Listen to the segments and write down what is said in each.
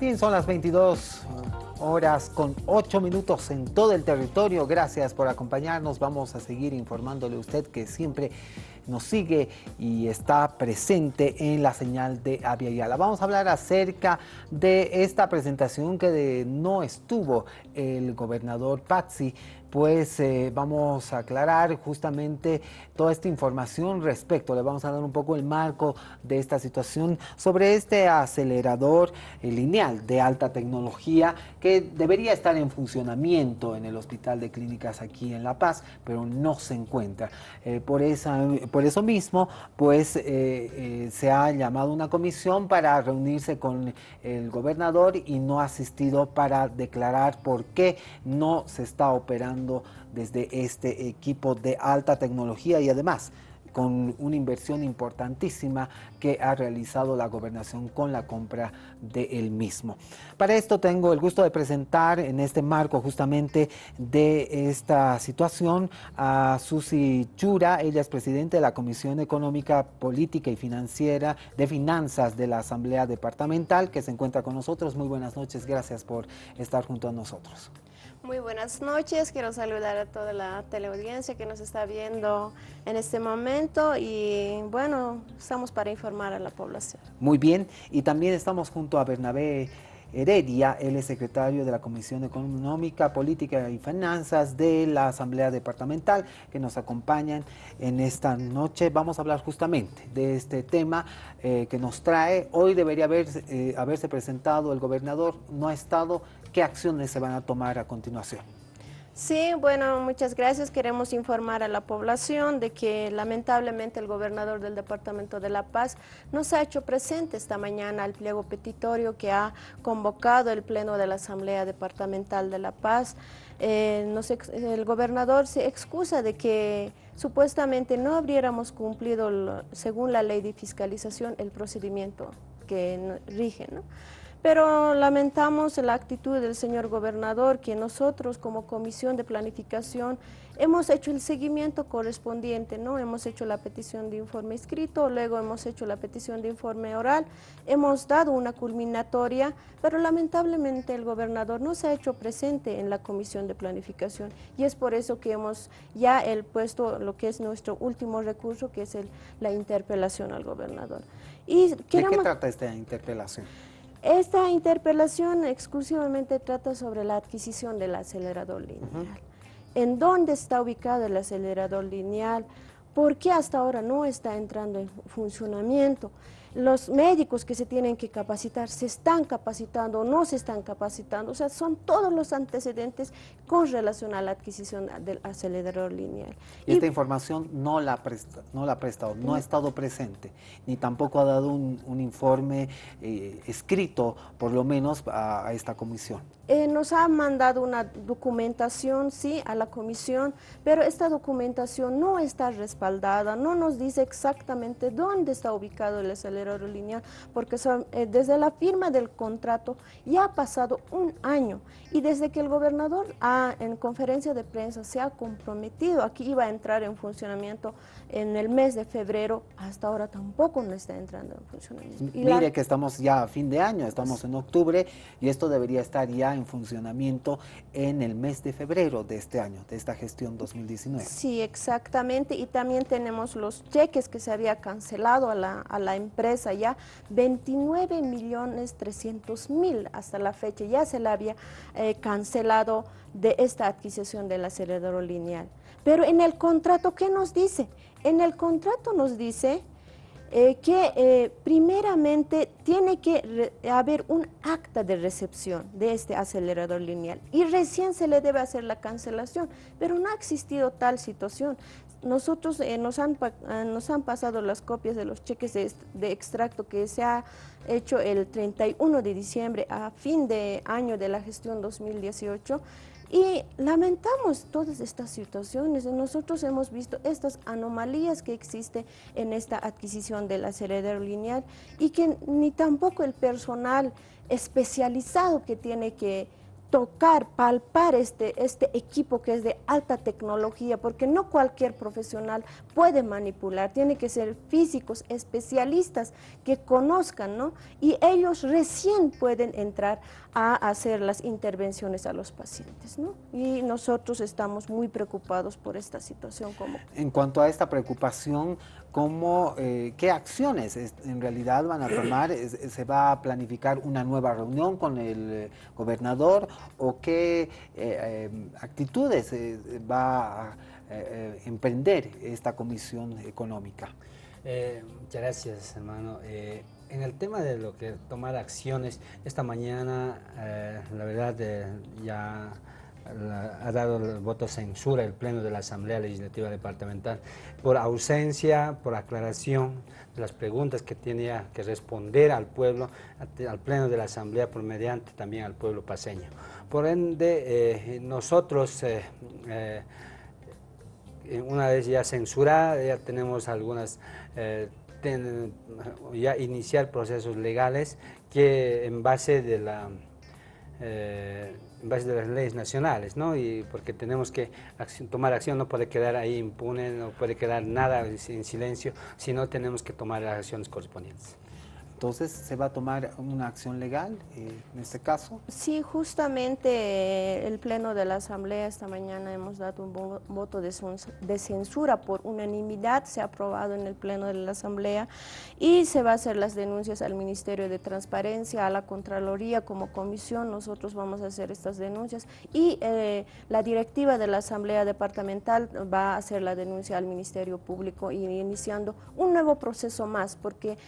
Bien, son las 22 horas con 8 minutos en todo el territorio. Gracias por acompañarnos. Vamos a seguir informándole a usted que siempre nos sigue y está presente en la señal de Yala. Vamos a hablar acerca de esta presentación que no estuvo el gobernador Pazzi pues eh, vamos a aclarar justamente toda esta información respecto, le vamos a dar un poco el marco de esta situación sobre este acelerador eh, lineal de alta tecnología que debería estar en funcionamiento en el Hospital de Clínicas aquí en La Paz, pero no se encuentra. Eh, por, esa, por eso mismo, pues se ha llamado una comisión para reunirse con el gobernador y no ha asistido para declarar por qué no se está operando desde este equipo de alta tecnología y además con una inversión importantísima que ha realizado la gobernación con la compra del mismo. Para esto tengo el gusto de presentar en este marco justamente de esta situación a Susi Chura, ella es presidente de la Comisión Económica, Política y Financiera de Finanzas de la Asamblea Departamental que se encuentra con nosotros. Muy buenas noches, gracias por estar junto a nosotros. Muy buenas noches, quiero saludar a toda la teleaudiencia que nos está viendo en este momento y bueno, estamos para informar a la población. Muy bien, y también estamos junto a Bernabé Heredia, él es secretario de la Comisión Económica, Política y Finanzas de la Asamblea Departamental, que nos acompañan en esta noche. Vamos a hablar justamente de este tema eh, que nos trae. Hoy debería haber, eh, haberse presentado el gobernador, no ha estado. ¿Qué acciones se van a tomar a continuación? Sí, bueno, muchas gracias. Queremos informar a la población de que lamentablemente el gobernador del Departamento de La Paz nos ha hecho presente esta mañana al pliego petitorio que ha convocado el Pleno de la Asamblea Departamental de La Paz. Eh, el gobernador se excusa de que supuestamente no habríamos cumplido, según la ley de fiscalización, el procedimiento que rige, ¿no? Pero lamentamos la actitud del señor gobernador que nosotros como Comisión de Planificación hemos hecho el seguimiento correspondiente, ¿no? Hemos hecho la petición de informe escrito, luego hemos hecho la petición de informe oral, hemos dado una culminatoria, pero lamentablemente el gobernador no se ha hecho presente en la Comisión de Planificación y es por eso que hemos ya el puesto lo que es nuestro último recurso, que es la interpelación al gobernador. Y ¿De qué trata esta interpelación? Esta interpelación exclusivamente trata sobre la adquisición del acelerador lineal. ¿En dónde está ubicado el acelerador lineal? ¿Por qué hasta ahora no está entrando en funcionamiento? Los médicos que se tienen que capacitar se están capacitando o no se están capacitando, o sea, son todos los antecedentes con relación a la adquisición del acelerador lineal. Y esta información no la, presta, no la ha prestado, no, ha estado presente, ni tampoco ha dado un, informe eh, escrito, por lo menos, a, esta comisión. Eh, nos ha mandado una documentación, sí, a la comisión, pero esta documentación no está respaldada, no nos dice exactamente dónde está ubicado el acelerador aerolínea porque eh, desde la firma del contrato ya ha pasado un año y desde que el gobernador en conferencia de prensa se ha comprometido a que iba a entrar en funcionamiento en el mes de febrero, hasta ahora tampoco no está entrando en funcionamiento. Mire que estamos ya a fin de año, estamos en octubre y esto debería estar ya en funcionamiento en el mes de febrero de este año, de esta gestión 2019. Sí, exactamente, y también tenemos los cheques que se había cancelado a la, a la empresa ya 29 millones 300 mil hasta la fecha, ya se la había eh, cancelado de esta adquisición del acelerador lineal. Pero en el contrato, ¿qué nos dice? En el contrato nos dice eh, que eh, primeramente tiene que haber un acta de recepción de este acelerador lineal y recién se le debe hacer la cancelación, pero no ha existido tal situación nosotros eh, nos, han, eh, nos han pasado las copias de los cheques de, extracto que se ha hecho el 31 de diciembre a fin de año de la gestión 2018 y lamentamos todas estas situaciones. Nosotros hemos visto estas anomalías que existen en esta adquisición del acelerador lineal y que ni tampoco el personal especializado que tiene que tocar, palpar este, este equipo que es de alta tecnología, porque no cualquier profesional puede manipular, tiene que ser físicos, especialistas que conozcan, ¿no? Y ellos recién pueden entrar a hacer las intervenciones a los pacientes, ¿no? Y nosotros estamos muy preocupados por esta situación. Como... En cuanto a esta preocupación, ¿cómo, eh, ¿qué acciones en realidad van a tomar? ¿Se va a planificar una nueva reunión con el eh, gobernador o qué eh, actitudes va a emprender esta comisión económica? muchas gracias, hermano en el tema de lo que tomar acciones, esta mañana, la verdad, ya ha dado el voto censura el Pleno de la Asamblea Legislativa Departamental por ausencia, por aclaración de las preguntas que tenía que responder al pueblo, al Pleno de la Asamblea, por mediante también al pueblo paseño. Por ende, eh, nosotros, una vez ya censurada, ya tenemos algunas ya iniciar procesos legales que en base de la eh, en base de las leyes nacionales, ¿no? Y porque tenemos que tomar acción, no puede quedar ahí impune, no puede quedar nada en silencio, sino tenemos que tomar las acciones correspondientes. Entonces, ¿se va a tomar una acción legal eh, en este caso? Sí, justamente eh, el Pleno de la Asamblea esta mañana hemos dado un voto de, censura por unanimidad, se ha aprobado en el Pleno de la Asamblea y se va a hacer las denuncias al Ministerio de Transparencia, a la Contraloría como comisión, nosotros vamos a hacer estas denuncias y eh, la directiva de la Asamblea Departamental va a hacer la denuncia al Ministerio Público iniciando un nuevo proceso más porque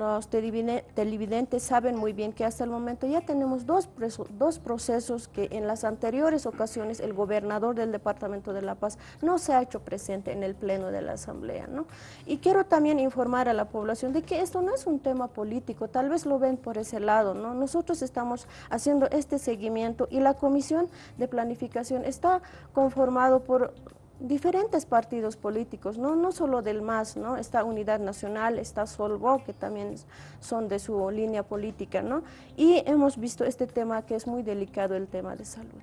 los televidentes saben muy bien que hasta el momento ya tenemos dos, dos procesos que en las anteriores ocasiones el gobernador del Departamento de La Paz no se ha hecho presente en el pleno de la Asamblea. ¿no? Y quiero también informar a la población de que esto no es un tema político, tal vez lo ven por ese lado. ¿no? Nosotros estamos haciendo este seguimiento y la Comisión de Planificación está conformado por diferentes partidos políticos, no, no solo del MAS, ¿no? Está Unidad Nacional, está Solvo, que también son de su línea política, ¿no? Y hemos visto este tema que es muy delicado, el tema de salud.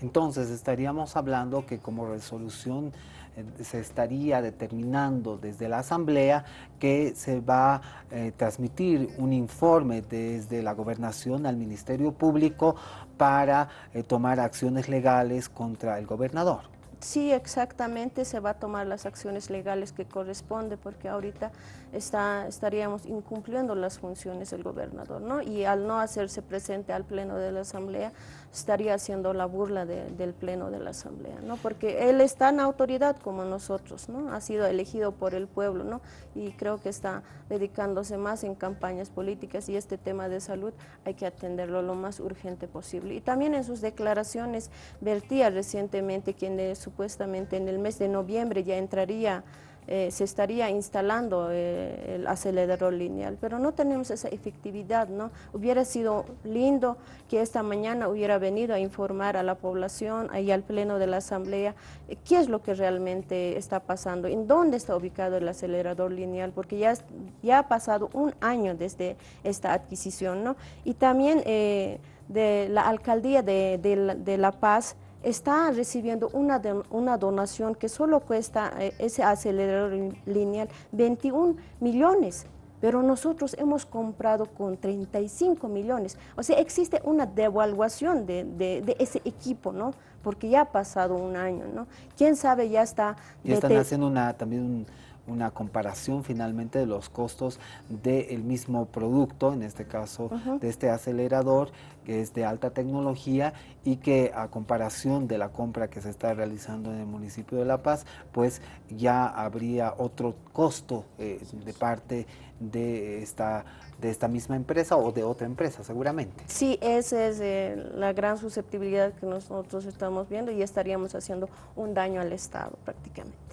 Entonces, estaríamos hablando que como resolución eh, se estaría determinando desde la Asamblea que se va a eh, transmitir un informe desde la Gobernación al Ministerio Público para eh, tomar acciones legales contra el gobernador. Sí, exactamente, se va a tomar las acciones legales que corresponde porque ahorita está, estaríamos incumpliendo las funciones del gobernador, ¿no? Y al no hacerse presente al pleno de la asamblea, estaría haciendo la burla del pleno de la asamblea, ¿no? Porque él está en autoridad como nosotros, ¿no? Ha sido elegido por el pueblo, ¿no? Y creo que está dedicándose más en campañas políticas y este tema de salud hay que atenderlo lo más urgente posible. Y también en sus declaraciones vertía recientemente quien supuestamente en el mes de noviembre ya entraría eh, se estaría instalando eh, el acelerador lineal, pero no tenemos esa efectividad, ¿no? Hubiera sido lindo que esta mañana hubiera venido a informar a la población, ahí al pleno de la asamblea, eh, qué es lo que realmente está pasando, en dónde está ubicado el acelerador lineal, porque ya, ya ha pasado un año desde esta adquisición, ¿no? Y también de la alcaldía de, de La Paz, está recibiendo una, una donación que solo cuesta eh, ese acelerador lineal 21 millones, pero nosotros hemos comprado con 35 millones. O sea, existe una devaluación de, de, ese equipo, ¿no? Porque ya ha pasado un año, ¿no? ¿Quién sabe ya está... Están haciendo una, también un una comparación finalmente de los costos del mismo producto, en este caso de este acelerador que es de alta tecnología y que a comparación de la compra que se está realizando en el municipio de La Paz, pues ya habría otro costo eh, de parte de esta de esta misma empresa o de otra empresa, seguramente. Sí, esa es eh, la gran susceptibilidad que nosotros estamos viendo y estaríamos haciendo un daño al Estado prácticamente.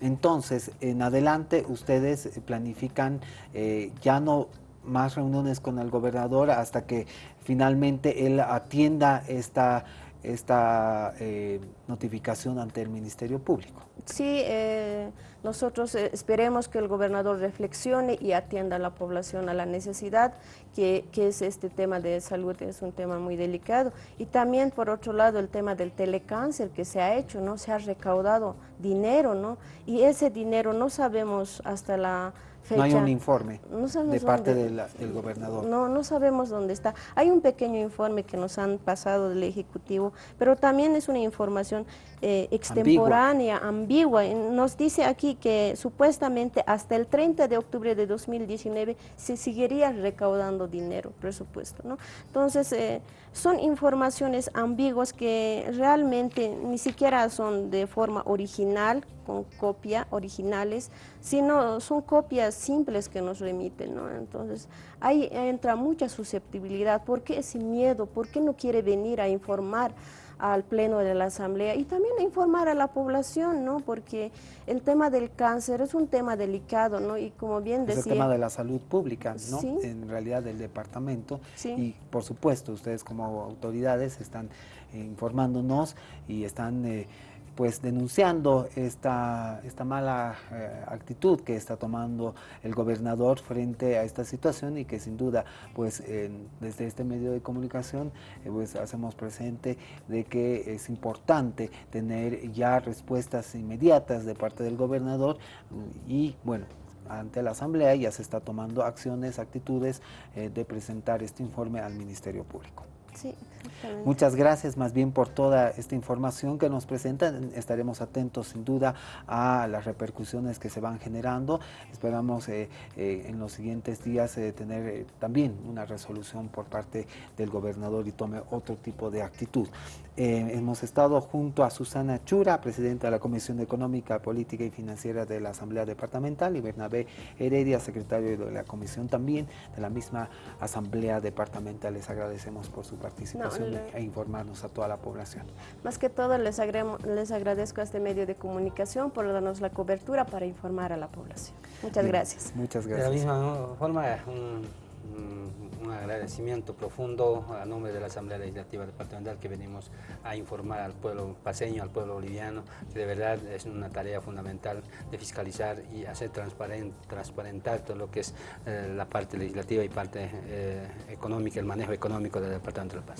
Entonces, en adelante ustedes planifican eh, ya no más reuniones con el gobernador hasta que finalmente él atienda esta, esta eh, notificación ante el Ministerio Público. Sí, eh, nosotros eh, esperemos que el gobernador reflexione y atienda a la población a la necesidad, que, que, es este tema de salud, es un tema muy delicado. Y también, por otro lado, el tema del telecáncer que se ha hecho, ¿no? Se ha recaudado dinero, ¿no? Y ese dinero no sabemos hasta la no hay un informe de parte del gobernador. No, no sabemos dónde está. Hay un pequeño informe que nos han pasado del Ejecutivo, pero también es una información eh, extemporánea, ambigua. Nos dice aquí que supuestamente hasta el 30 de octubre de 2019 se seguiría recaudando dinero, presupuesto. ¿no? Entonces, eh, son informaciones ambiguas que realmente ni siquiera son de forma original, con copia, originales, sino son copias simples que nos remiten. ¿no? Entonces, ahí entra mucha susceptibilidad. ¿Por qué ese miedo? ¿Por qué no quiere venir a informar? al pleno de la asamblea y también informar a la población, ¿no? Porque el tema del cáncer es un tema delicado, ¿no? Y como bien decía... Es el tema de la salud pública, ¿no? En realidad del departamento y por supuesto ustedes como autoridades están informándonos y están... Eh, pues denunciando esta, esta mala eh, actitud que está tomando el gobernador frente a esta situación y que sin duda pues desde este medio de comunicación eh, pues hacemos presente de que es importante tener ya respuestas inmediatas de parte del gobernador y bueno ante la Asamblea ya se está tomando acciones, actitudes eh, de presentar este informe al Ministerio Público. Muchas gracias más bien por toda esta información que nos presentan. Estaremos atentos sin duda a las repercusiones que se van generando. Esperamos eh, eh, en los siguientes días eh, tener también una resolución por parte del gobernador y tome otro tipo de actitud. hemos estado junto a Susana Chura, presidenta de la Comisión Económica, Política y Financiera de la Asamblea Departamental y Bernabé Heredia, secretario de la Comisión también de la misma Asamblea Departamental. Les agradecemos por su participación e informarnos a toda la población. Más que todo les, les agradezco a este medio de comunicación por darnos la cobertura para informar a la población. Muchas gracias. Muchas gracias. De la misma forma, un, agradecimiento profundo a nombre de la Asamblea Legislativa Departamental que venimos a informar al pueblo paseño, al pueblo boliviano, que de verdad es una tarea fundamental de fiscalizar y hacer transparent, transparentar todo lo que es eh, la parte legislativa y parte eh, económica, el manejo económico del Departamento de la Paz.